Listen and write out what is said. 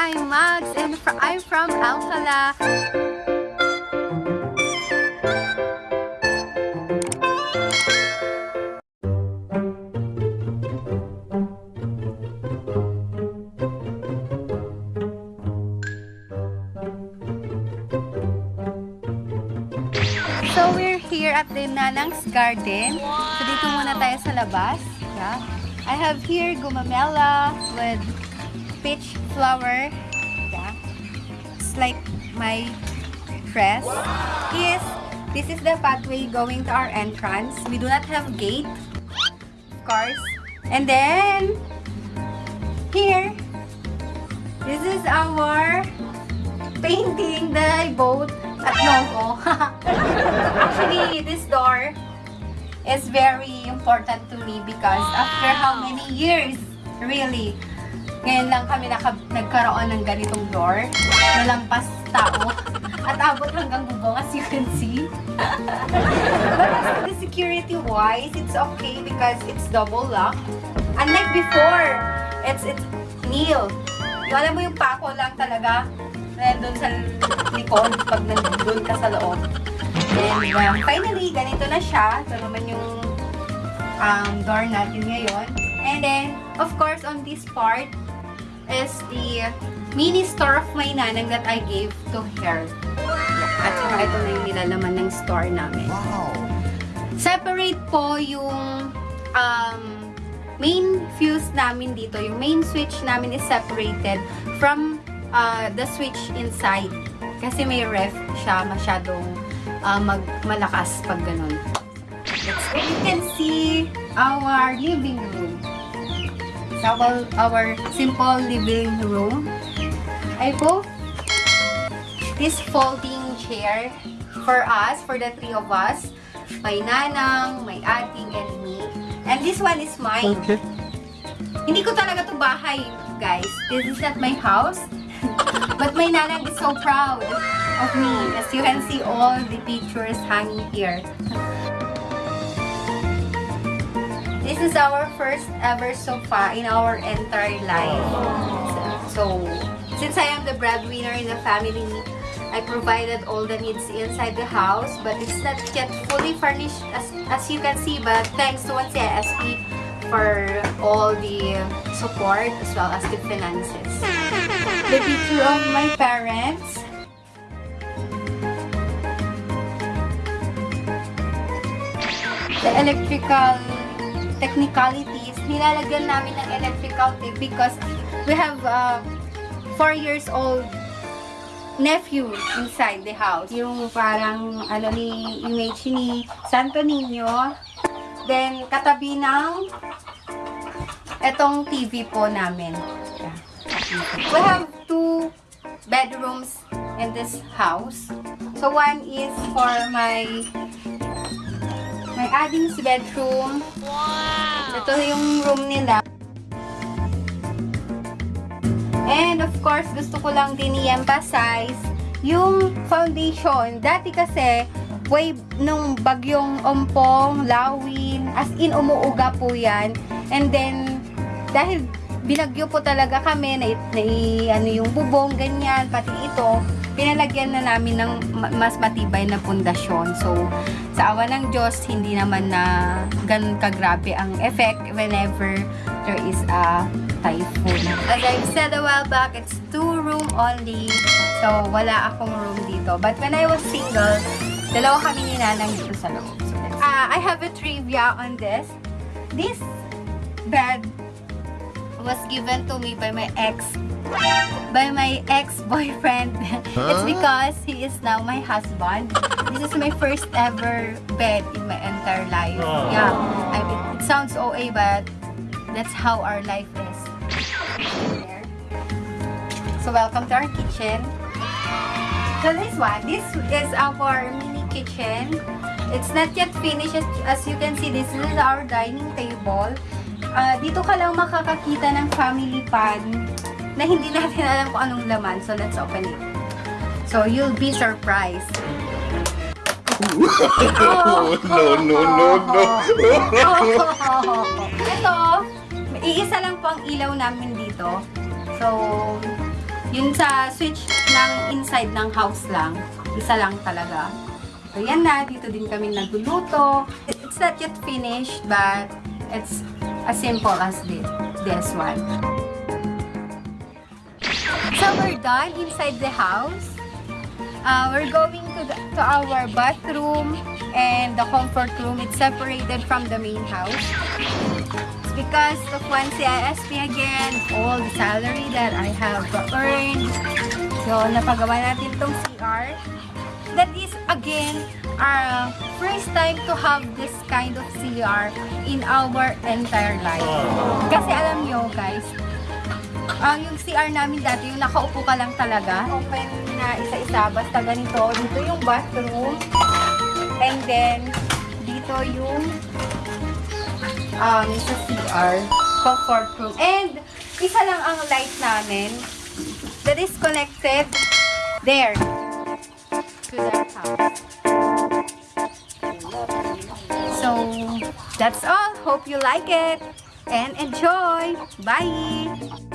I'm Max and I'm from Alcala. So we're here at the Nanang's Garden. So dito muna tayo sa labas. Yeah. I have here gumamela with peach flower. Yeah. It's like my dress. Yes, this is the pathway going to our entrance. We do not have gate, of course. And then, here, this is our painting that I bought at Novo. Actually, this door is very important to me because after how many years, really, ngayon lang kami nagkaroon ng ganitong door na lampas tao at abot hanggang bubong as you can see. But as the security wise, it's okay because it's double lock. Unlike before, it's it's nil. Alam mo yung pako lang talaga nandun sa likod pag nandun ka sa loob. And um, finally, ganito na siya. Ito naman yung um, door natin ngayon. And then, of course, on this part is the mini store of my nanang that I gave to her. At saka ito na yung nilalaman ng store namin. Wow. Separate po yung um, main fuse namin dito. Yung main switch namin is separated from uh, the switch inside. Kasi may ref siya masyadong uh, mag malakas pag ganun. Let's go. You can see our living room. Our, our simple living room. I bought this folding chair for us, for the three of us. My nanang, my ating, and me. And this one is mine. Okay. Hindi ko talaga to bahay, guys. This is not my house. But my nanang is so proud of me. As you can see all the pictures hanging here. This is our first ever sofa in our entire life. So, since I am the breadwinner in the family, I provided all the needs inside the house, but it's not yet fully furnished as, as you can see, but thanks to one CSP for all the support as well as the finances. The picture of my parents. The electrical technicalities, nilalagyan namin ng electrical tape because we have uh, 4 years old nephew inside the house. Yung parang ano ni image ni Santo Niño. Then katabi ng etong TV po namin. We have two bedrooms in this house. So one is for my my adding's bedroom. Ito yung room nila. And of course, gusto ko lang din i-emphasize yung foundation. Dati kasi, way nung bagyong ompong, lawin, as in umuuga po yan. And then, dahil binagyo po talaga kami, na, na ano yung bubong, ganyan, pati ito, pinalagyan na namin ng ma- mas matibay na pundasyon. So, sa awa ng Diyos, hindi naman na ganun kagrabe ang effect whenever there is a typhoon. As I've said a while back, it's two room only. So, wala akong room dito. But when I was single, dalawa kami ni Nanang dito sa loob. So, Ah, I have a trivia on this. This bed was given to me by my ex by my ex-boyfriend. it's because he is now my husband. This is my first ever bed in my entire life. Yeah, I mean, it sounds OA, but that's how our life is. So welcome to our kitchen. So this one, this is our mini kitchen. It's not yet finished. As, you can see, this is our dining table. Ah, dito ka lang makakakita ng family pan na hindi natin alam kung anong laman. So, let's open it. So, you'll be surprised. Oh, no, no, no, no. Ito, iisa lang po ang ilaw namin dito. So, Yun sa switch ng inside ng house lang. Isa lang talaga. So, yan na. Dito din kami nagluluto. It's not yet finished, but it's as simple as this, this one. So, we're done inside the house. Uh, we're going to, the, to our bathroom and the comfort room. It's separated from the main house. It's because of one CISP again, all the salary that I have earned. So, napagawa natin itong CR. That is, again, our first time to have this kind of CR in our entire life. Kasi alam nyo, guys, ang yung CR namin dati, yung nakaupo ka lang talaga. Open na isa-isa, basta ganito. Dito yung bathroom. And then, dito yung um, sa CR, comfort room. And, isa lang ang light namin that is connected there to that house. So, that's all. Hope you like it and enjoy. Bye!